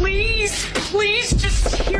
Please, please just hear me.